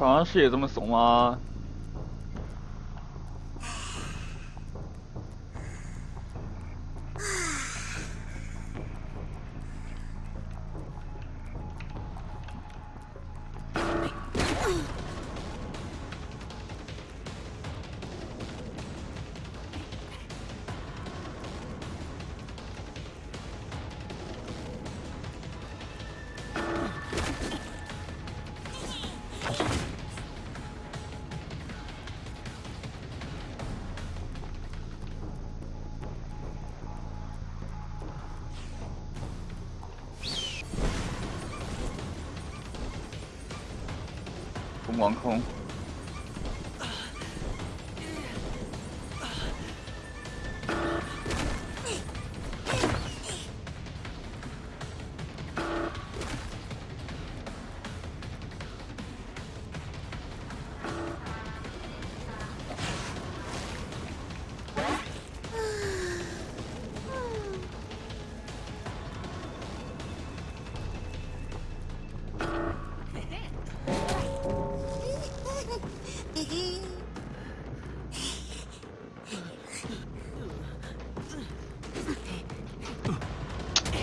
全是也这么怂吗？home.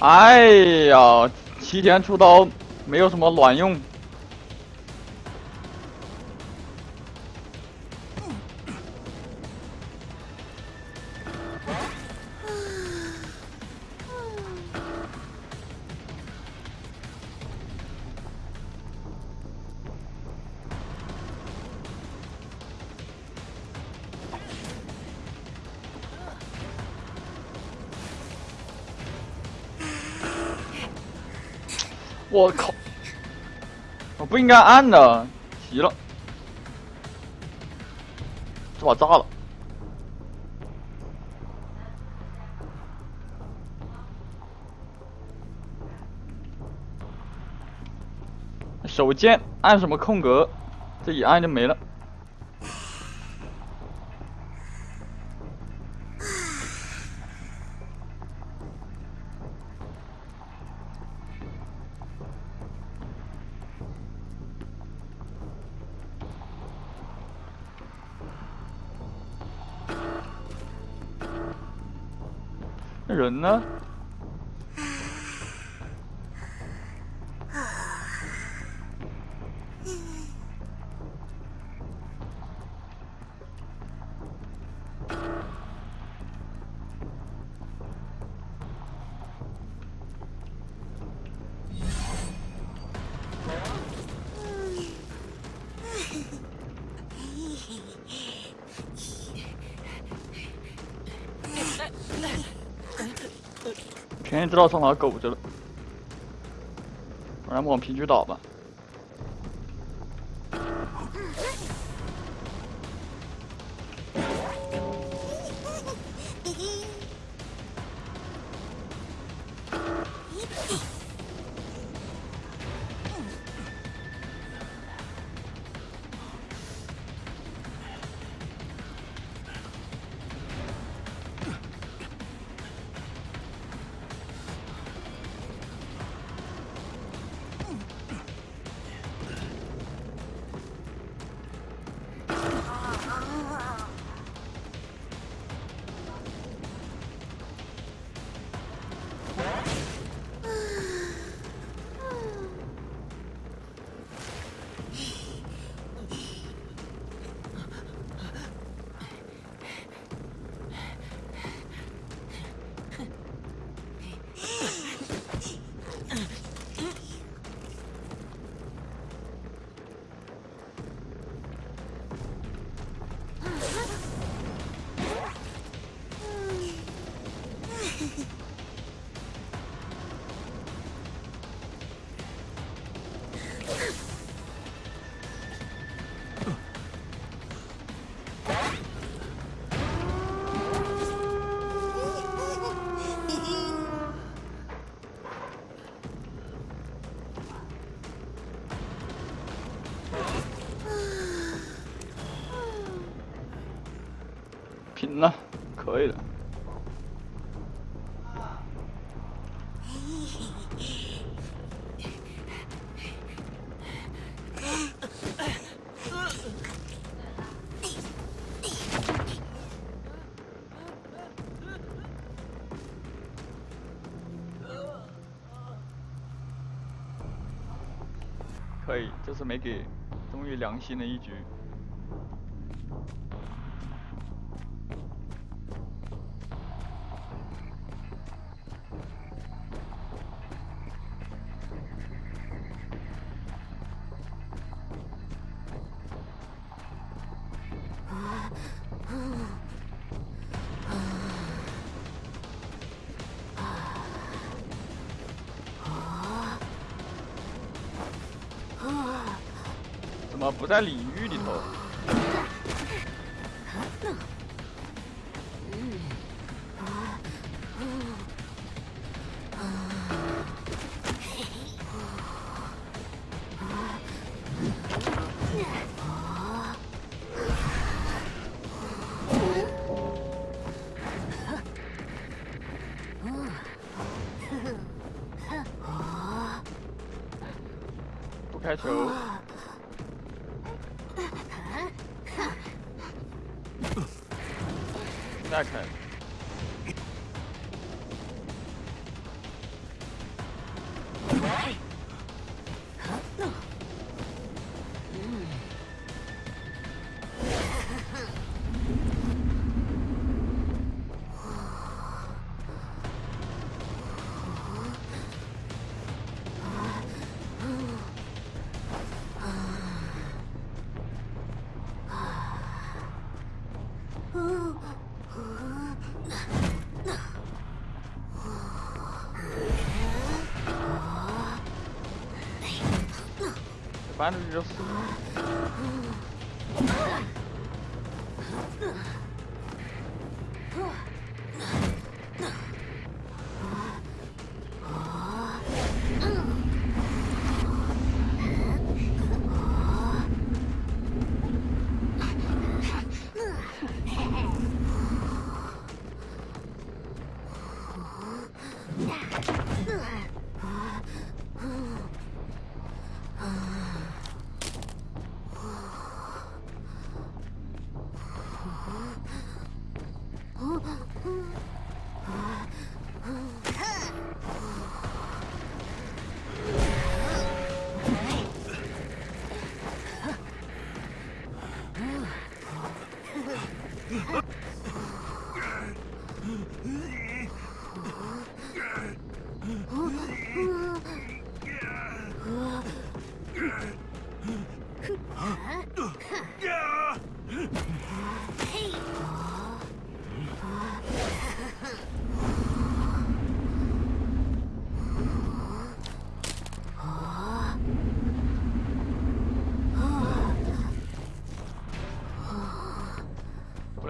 哎呀，提前出刀没有什么卵用。我不应该按的，急了，这把炸了。手贱，按什么空格，这一按就没了。全知道上哪苟着了，不然往平局倒吧。没给，终于良心的一局。啊不在领域里头？barulho.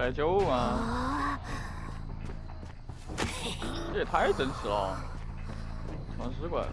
来救啊？这也太真实了，传尸怪。哎，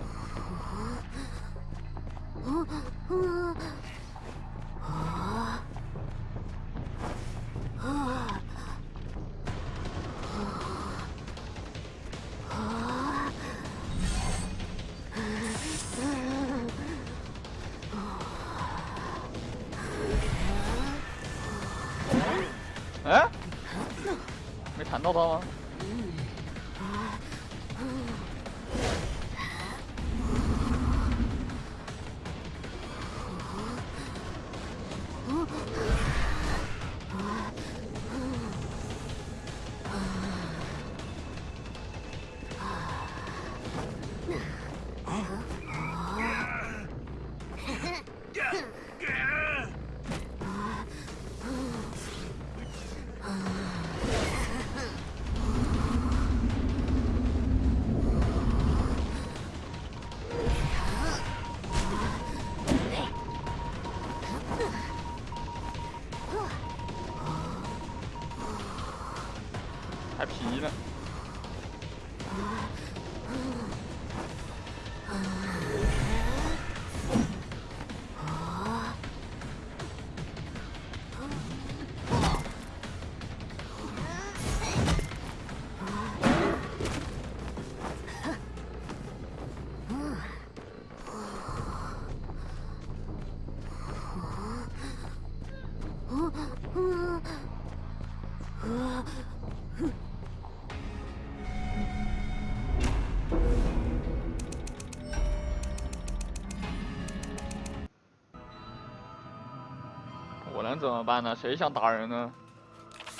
怎么办呢？谁想打人呢？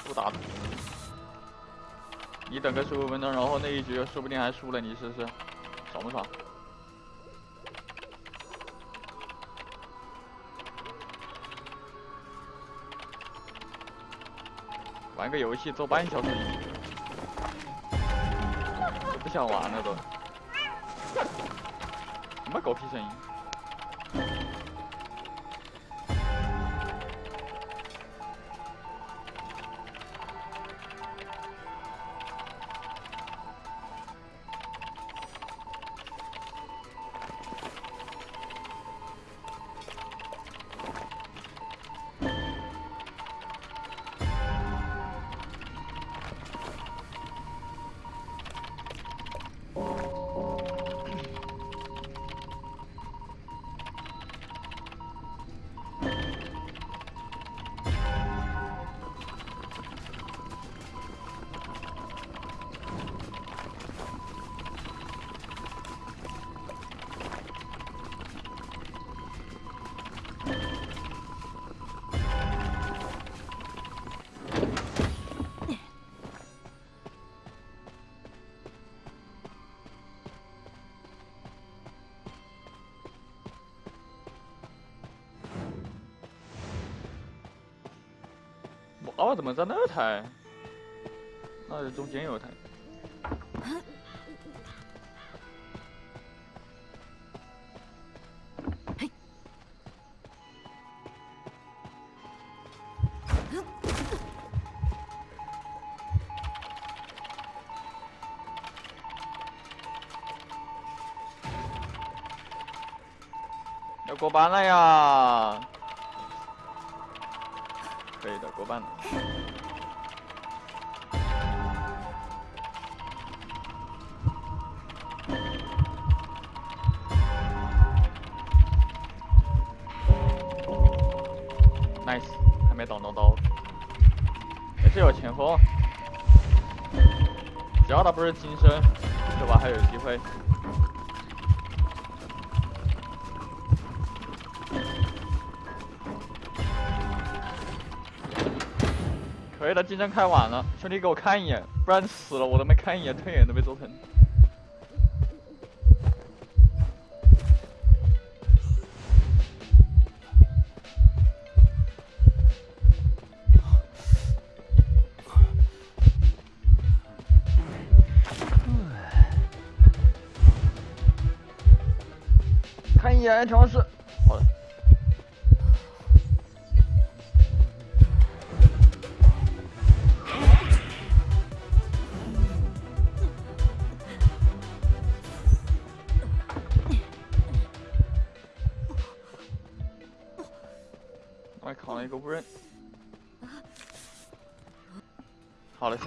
不打。你等个十五分钟，然后那一局说不定还输了，你试试，爽不爽？玩个游戏做半小时，不想玩了都。什么狗屁声音？哦，怎么在那台？那中间有台。要过班了呀！Nice，还没挡到刀，也是有前锋，只要他不是金身，对吧？还有机会。可以的，竞争开晚了，兄弟给我看一眼，不然死了我都没看一眼，退眼都没做成。看一眼调试。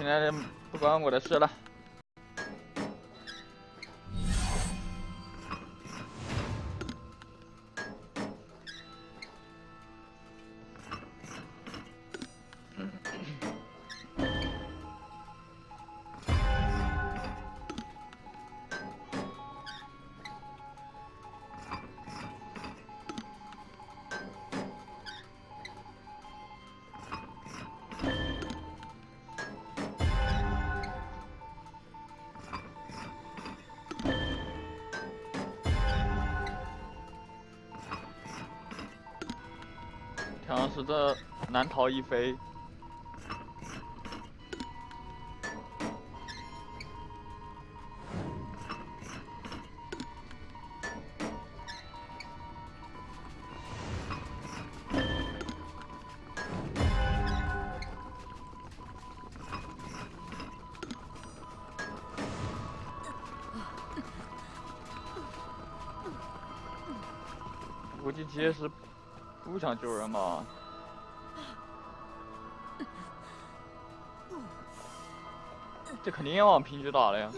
那就，不关我的事了。好像是这难逃一飞。估计结实。不想救人吗？这肯定要往平局打了呀！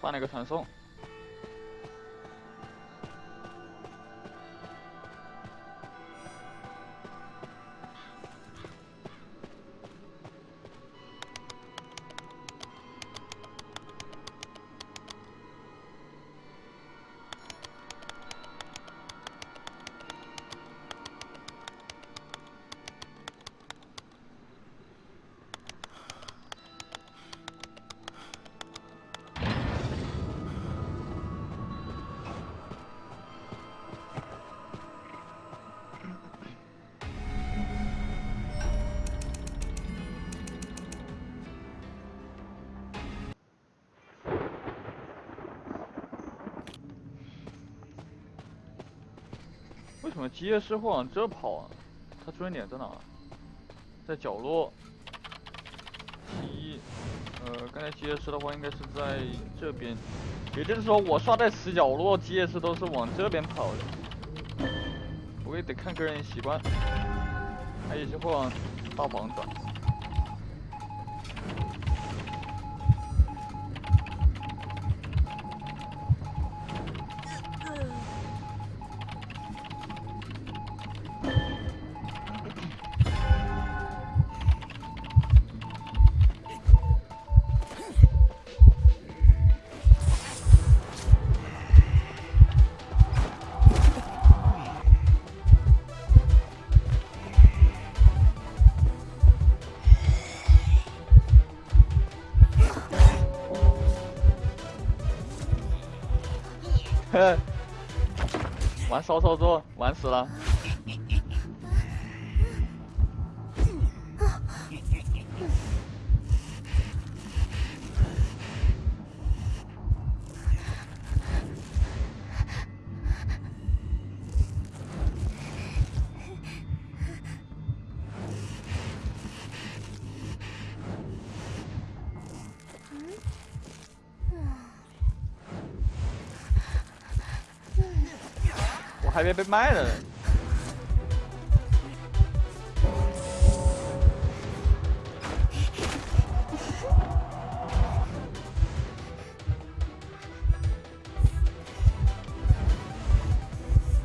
换了个传送。机械师会往这跑啊？他追点在哪？在角落。一，呃，刚才机械师的话应该是在这边，也就是说我刷在死角落，机械师都是往这边跑的。我也得看个人习惯，还有些会往大房转。骚操作，玩死了。还别被卖了。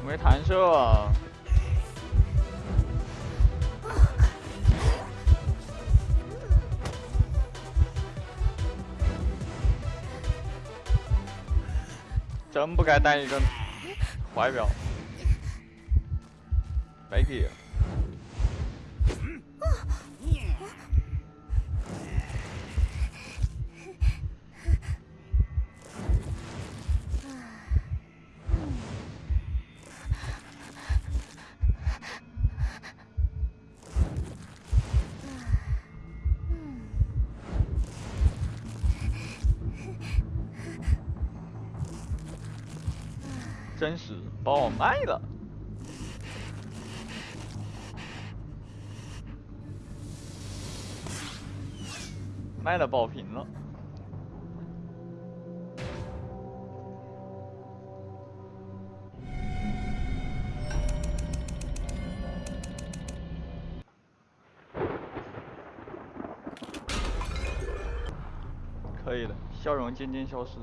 没弹射。真不该带一个怀表。Right here. 卖了爆屏了，可以了，笑容渐渐消失。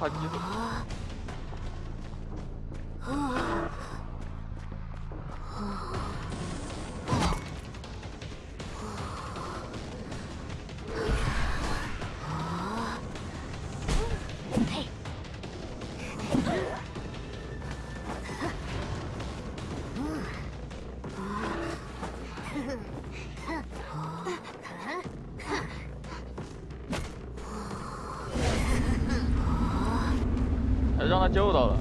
差几分？救到了，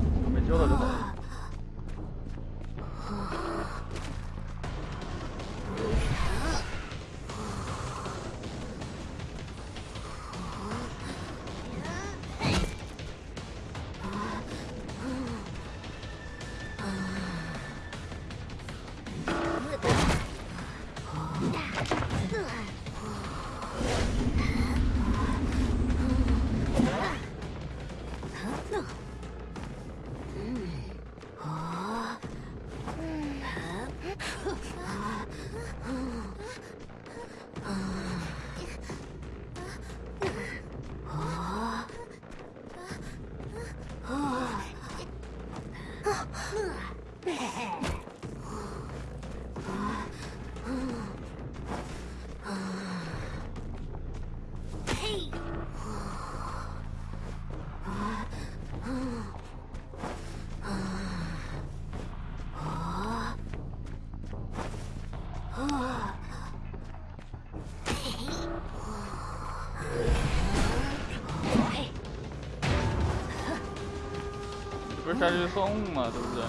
不是下去送嘛，对不对？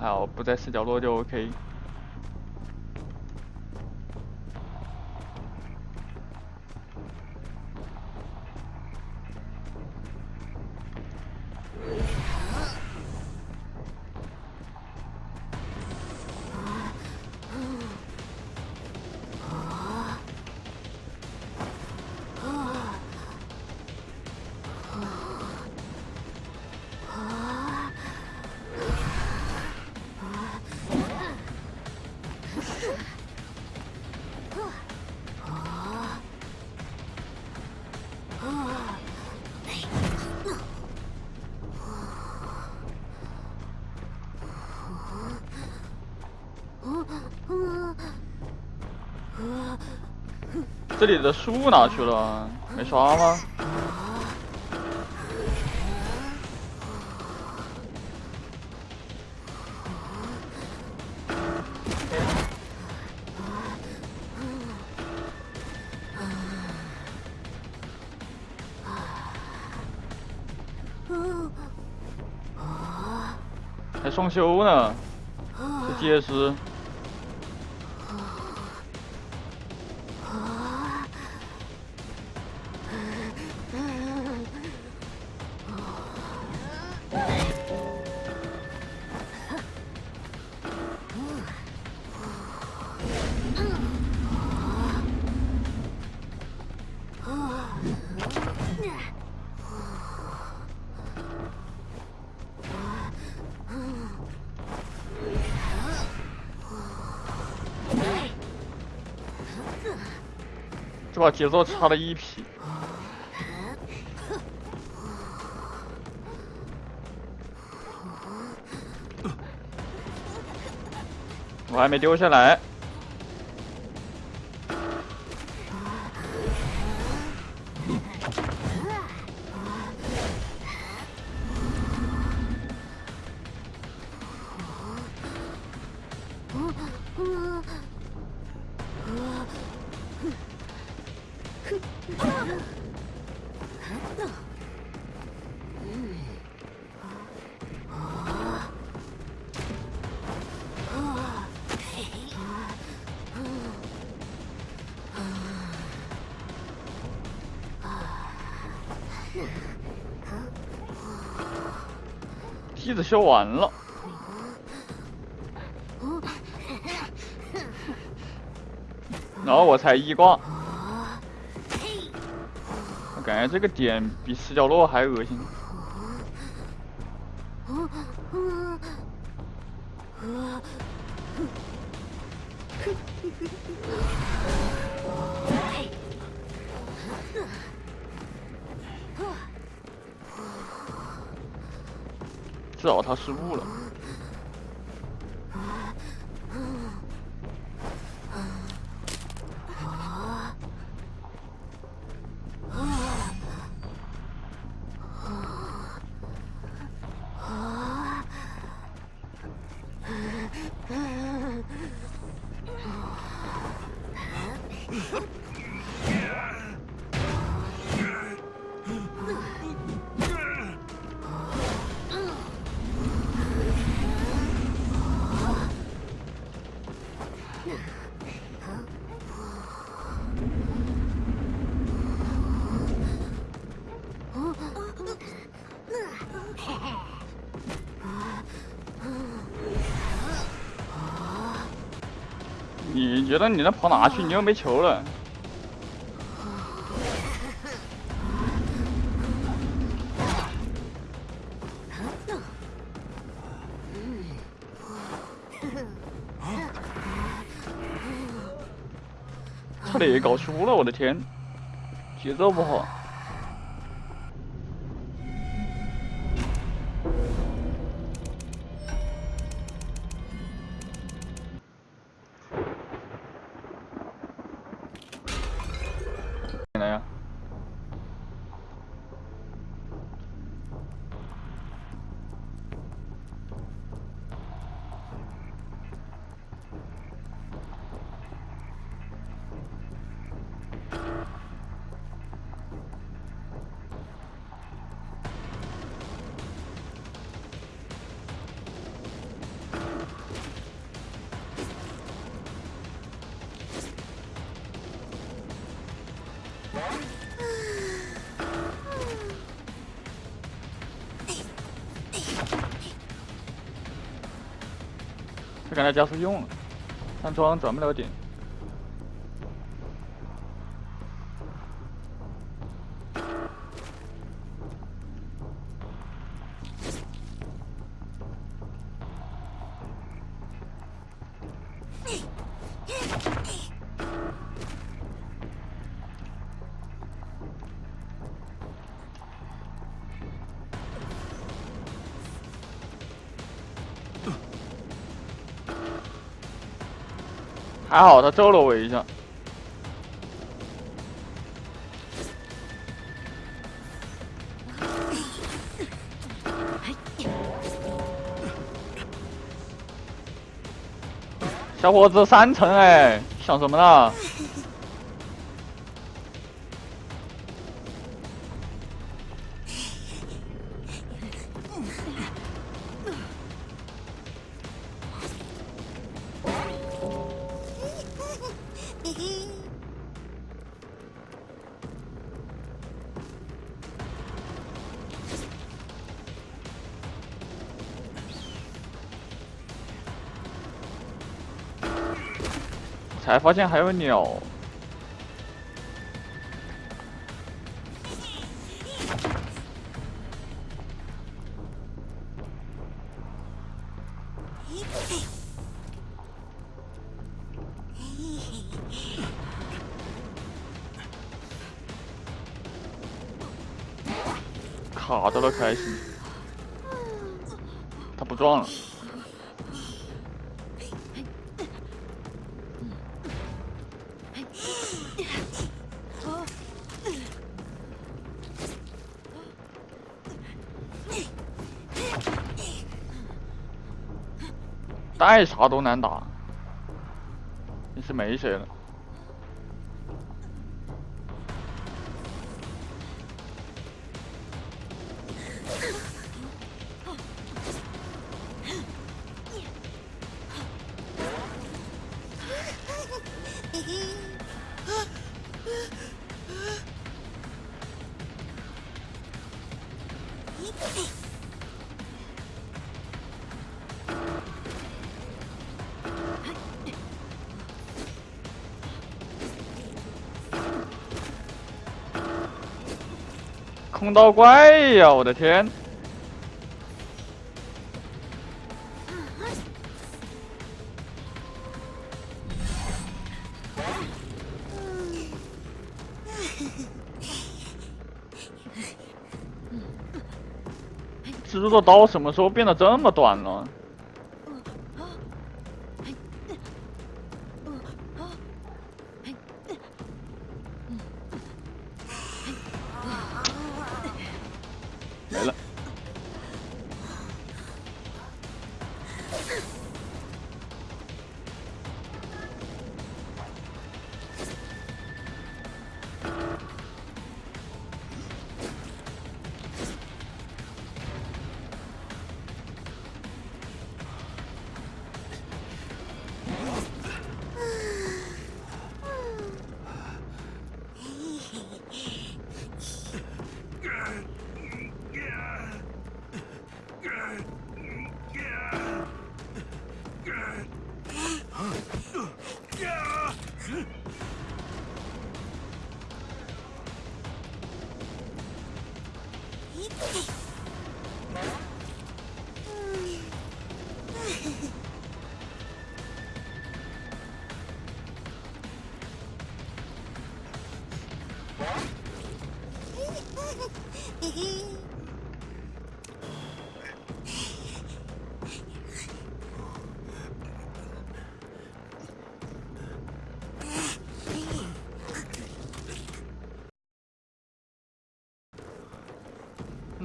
还好，不在死角落就 OK。这里的树哪去了？没刷吗？还双修呢，这机械师。这把节奏差了一匹。我还没丢下来。修完了，然后我才一挂。我感觉这个点比死角落还恶心。找他失误了。你觉得你能跑哪去？你又没球了。差点也搞输了，我的天，节奏不好。这刚才加速用了，安装转不了点。还好他揍了我一下，小伙子三层哎，想什么呢？才发现还有鸟。卡到了，开心。爱啥都难打，你是没谁了。空刀怪呀！我的天！蜘蛛的刀什么时候变得这么短了？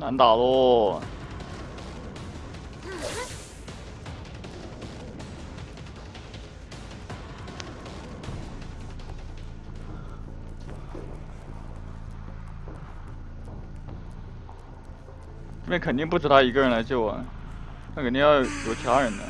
难打喽！这边肯定不止他一个人来救啊，那肯定要有其他人的。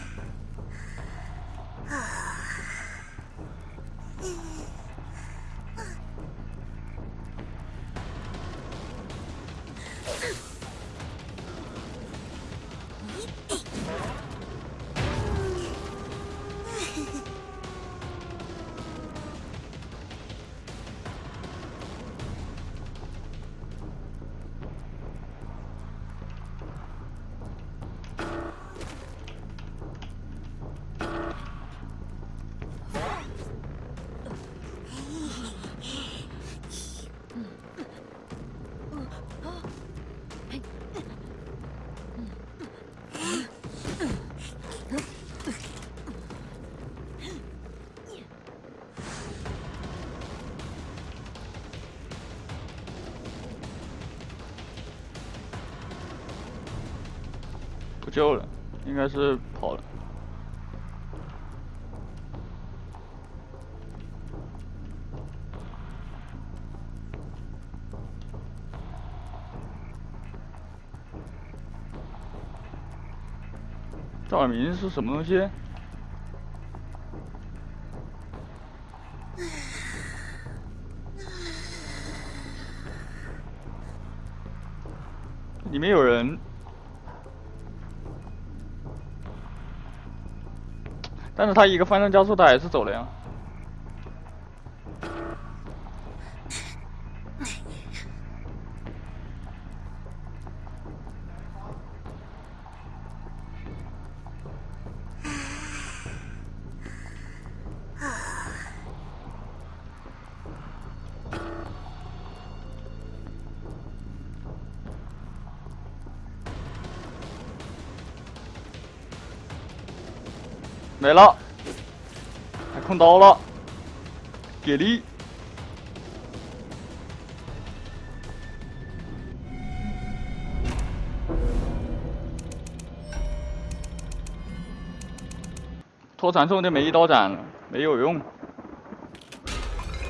赵明是什么东西？里面有人。但是他一个翻身加速，他还是走了呀。没了，还控刀了，给力！拖传送就没一刀斩了，没有用。